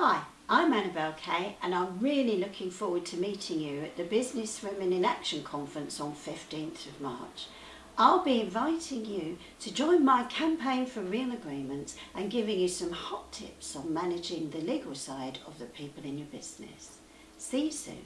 Hi, I'm Annabelle Kay and I'm really looking forward to meeting you at the Business Women in Action Conference on 15th of March. I'll be inviting you to join my campaign for real agreements and giving you some hot tips on managing the legal side of the people in your business. See you soon.